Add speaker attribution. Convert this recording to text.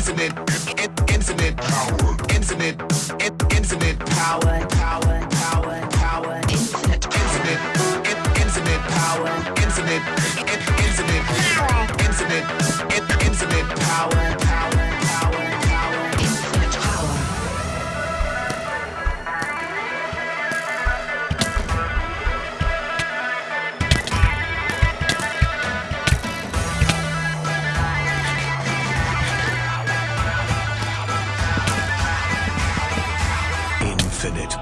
Speaker 1: infinite, infinite power, infinite, infinite power, power, power, power, infinite, infinite, infinite power, infinite, in- infinite infinite, infinite power, Infinite